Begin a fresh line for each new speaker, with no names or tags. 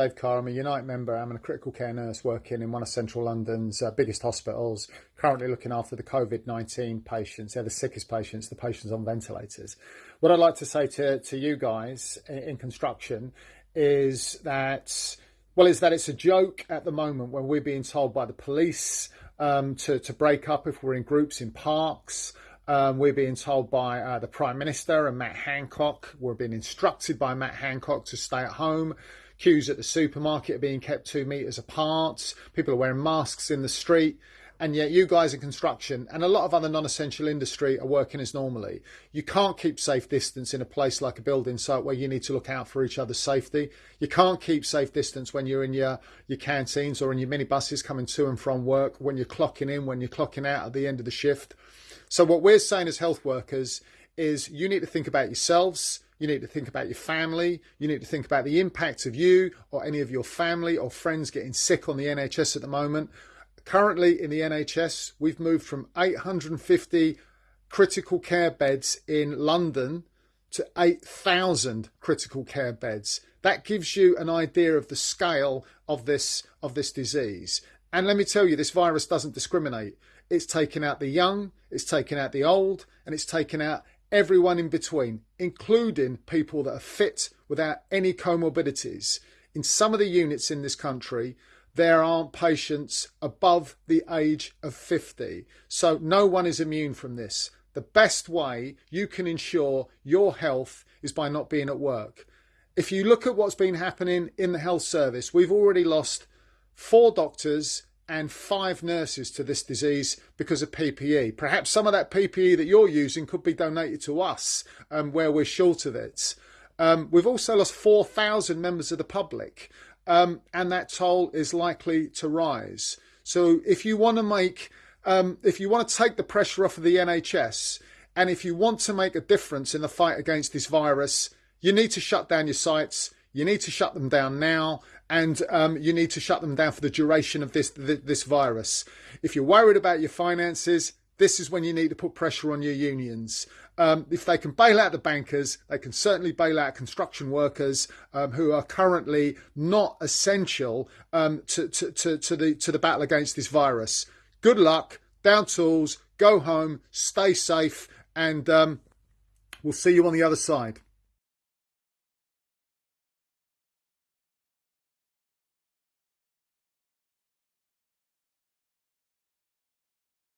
Dave Carr. I'm a Unite member. I'm a critical care nurse working in one of central London's uh, biggest hospitals, currently looking after the COVID 19 patients. They're the sickest patients, the patients on ventilators. What I'd like to say to, to you guys in, in construction is that, well, is that it's a joke at the moment when we're being told by the police um, to, to break up if we're in groups in parks. Um, we're being told by uh, the Prime Minister and Matt Hancock. We're being instructed by Matt Hancock to stay at home. Queues at the supermarket are being kept two metres apart. People are wearing masks in the street. And yet, you guys in construction and a lot of other non essential industry are working as normally. You can't keep safe distance in a place like a building site where you need to look out for each other's safety. You can't keep safe distance when you're in your, your canteens or in your minibuses coming to and from work, when you're clocking in, when you're clocking out at the end of the shift. So what we're saying as health workers is you need to think about yourselves, you need to think about your family, you need to think about the impact of you or any of your family or friends getting sick on the NHS at the moment. Currently in the NHS, we've moved from 850 critical care beds in London to 8,000 critical care beds. That gives you an idea of the scale of this of this disease. And let me tell you, this virus doesn't discriminate. It's taken out the young, it's taken out the old, and it's taken out everyone in between, including people that are fit without any comorbidities. In some of the units in this country, there aren't patients above the age of 50. So no one is immune from this. The best way you can ensure your health is by not being at work. If you look at what's been happening in the health service, we've already lost four doctors and five nurses to this disease because of PPE. Perhaps some of that PPE that you're using could be donated to us um, where we're short of it. Um, we've also lost 4,000 members of the public, um, and that toll is likely to rise. So if you want to make, um, if you want to take the pressure off of the NHS, and if you want to make a difference in the fight against this virus, you need to shut down your sites. You need to shut them down now, and um, you need to shut them down for the duration of this this virus. If you're worried about your finances, this is when you need to put pressure on your unions. Um, if they can bail out the bankers, they can certainly bail out construction workers um, who are currently not essential um, to, to, to, to, the, to the battle against this virus. Good luck, down tools, go home, stay safe, and um, we'll see you on the other side.